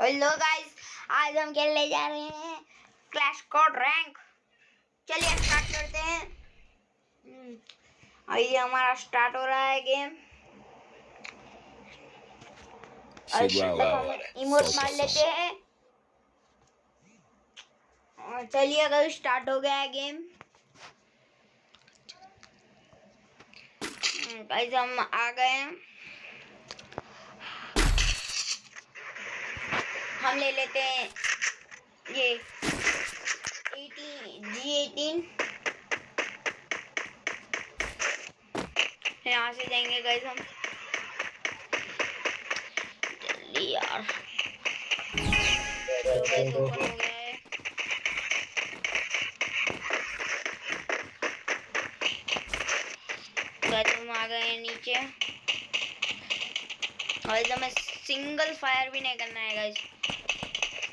Hello guys आज हम खेलने जा रहे हैं क्लैश कोड रैंक चलिए स्टार्ट करते हैं। हम्म, अभी हमारा स्टार्ट हो रहा है गेम और हम इमोट मार लेते हैं। और चलिए अगर स्टार्ट हो गया है गेम गाइस हम आ गए हैं। हम ले लेते हैं ये एटीन जी एटीन यहाँ से जाएँगे गाइस हम। जल्दी यार। तो गाइस ओपन हो गया है। गाइस हम आ गए हैं नीचे। और हमें सिंगल फायर भी नहीं करना है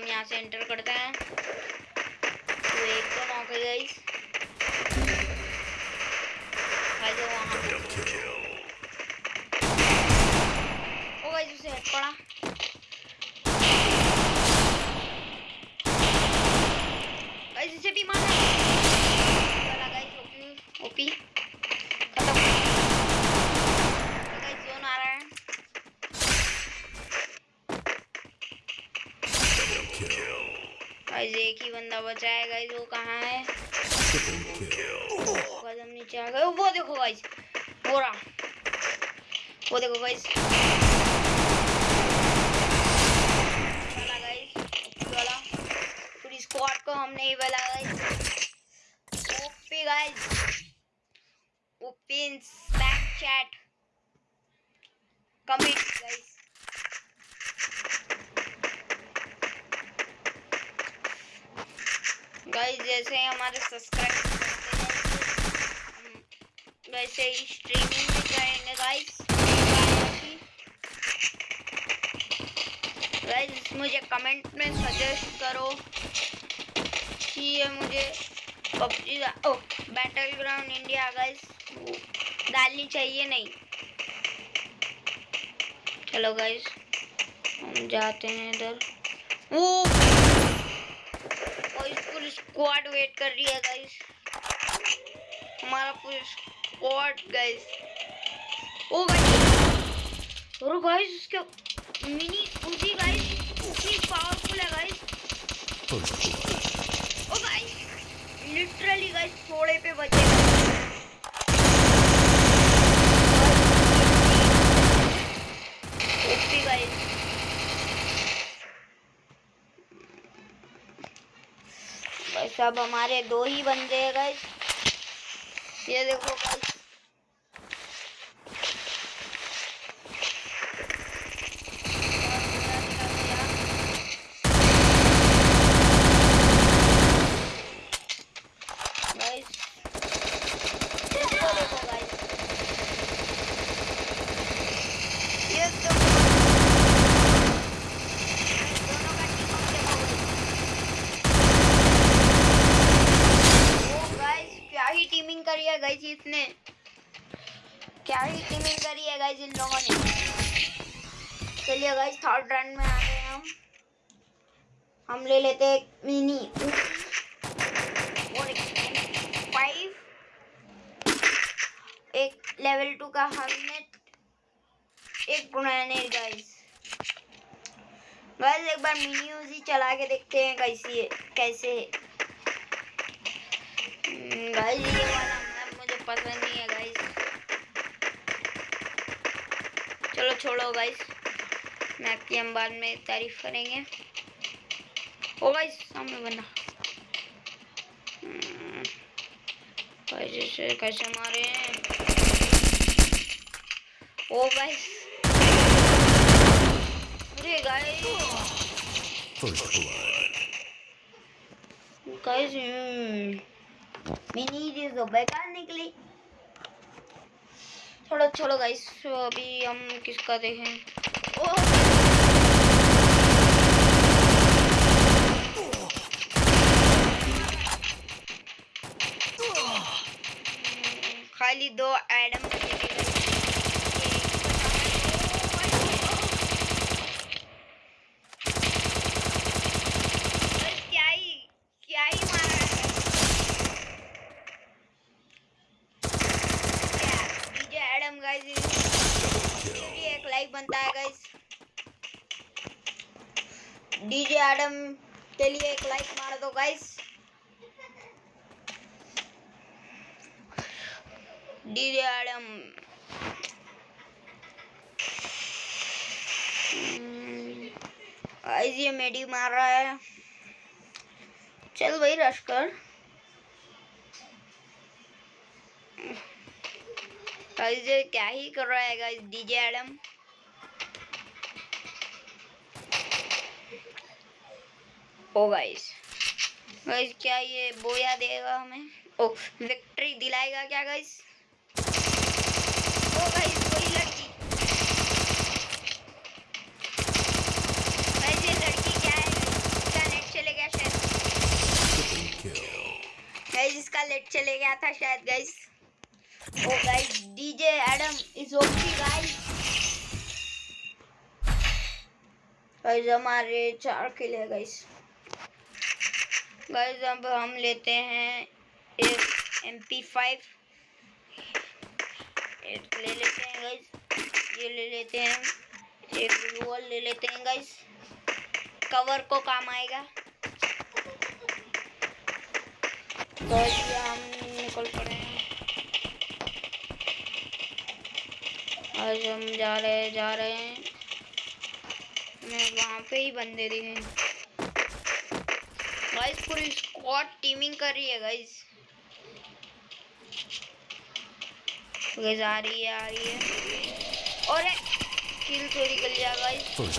हम यहाँ से एंटर करते हैं। तो एक तो नॉक गाइस गाइस वहाँ ओ गाइस उसे हेड पड़ा। गाइस इसे भी मारना ओपी ओपी खत्म गाइस जोन आ रहा है गाइस एक ही बंदा बचा है गाइस वो कहाँ है? हम नीचे आ गए। वो देखो गाइस वो रहा वो देखो गाइस पूरी स्क्वाड को हमने ही वाला guys OP guys OP in Snapchat comment guys guys, जैसे हमारे सब्सक्राइब वैसे ही स्ट्रीमिंग भी करेंगे गाइस गाइस मुझे कमेंट में सजेस्ट करो कि ये मुझे PUBG or battle ground India guys डालनी चाहिए नहीं? चलो गाइस हम जाते हैं इधर। ओ और पूरी स्क्वाड वेट कर रही है गाइस हमारा पूरी स्क्वाड गाइस ओ गाइस और गाइस इसके मिनी उजी गाइस इतनी पावरफुल है गाइस ओ गाइस लिटरली गाइस थोड़े पे बचे। ओपी गाइस बस अब हमारे दो ही बंदे गए ये देखो इसको देखो गाइस ये तो दोनों का टीम अप देखो गाइस ओ गाइस क्या ही गाइस इसने क्या ही टीमिंग करी है गाइस इन लोगों ने। चलिए गाइस थर्ड रन में आ गए हम। हम ले लेते हैं मिनी फाइव एक लेवल टू का हेलमेट एक ग्रेनेड गाइस गाइस एक बार मिनी यूजी चला के देखते हैं कैसी है कैसे है। गाइस ये पसंद नहीं है गाइस चलो छोड़ो गाइस मैप की हम बाद में तारीफ़ करेंगे. ओ गाइस सामने बंदा. हम्म, गाइस इसे कैसे मारे ओ गाइस अरे blood. गाइस मिनी चीज़ तो बेकार निकली। छोड़ो छोड़ो गाइस अभी हम किसका देखें? ओ खाली दो एडम क्या ही क्या ही मारा है क्या डीजे एडम गाइस भी एक लाइक बनता है गाइस डीजे एडम के लिए एक लाइक मार दो गाइस डीजे एडम गाइस ये मेडी मार रहा है. चल भाई रश कर. गाइस क्या ही कर रहा है guys DJ Adam oh guys guys क्या ये बोया देगा हमें? ओ विक्ट्री दिलाएगा क्या गाइस ओ गाइस वही लड़की। गाइस ये लड़की क्या है? इसका नेट चले गया शायद। गाइस इसका नेट चले गया था शायद guys oh guys DJ Adam is OP guys guys हमारे चार किल है गाइस गाइस अब हम लेते हैं एक एम पी फाइव एक ले लेते हैं गाइस ये ले लेते हैं. एक ग्लूअल ले लेते हैं गाइस कवर को काम आएगा. तो हम निकल पड़े हैं. आज हम जा रहे हैं, जा रहे हैं. मैं वहाँ पे ही बंदे दिखे गाइस पूरी स्क्वाड टीमिंग कर रही है गाइस गाइस आ रही है, आ रही है। और किल चोरी कर लिया गाइस First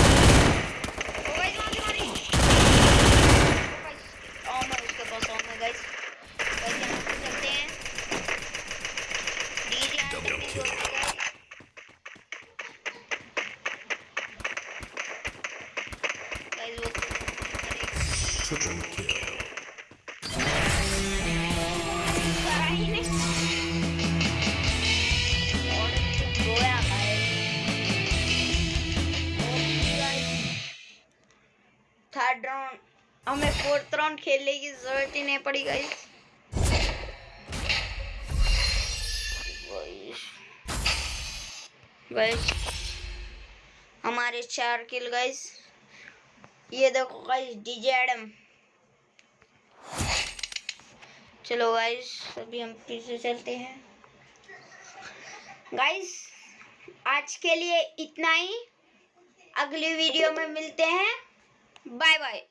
ओ गाइस मारी मारी ओ गाइस ऑमर उसके पास ऑमर गाइस गाइस यहाँ पे चलते हैं डीजे Double आते kill. हैं गाइस वो अरे triple kill. थर्ड राउंड हमें फोर्थ राउंड खेलने की ज़रूरत ही नहीं पड़ी गाइस गाइस हमारे चार किल गाइस ये देखो गाइस डीजे एडम चलो गाइस अभी हम पीछे चलते हैं। गाइस आज के लिए इतना ही। अगली वीडियो में मिलते हैं। Bye bye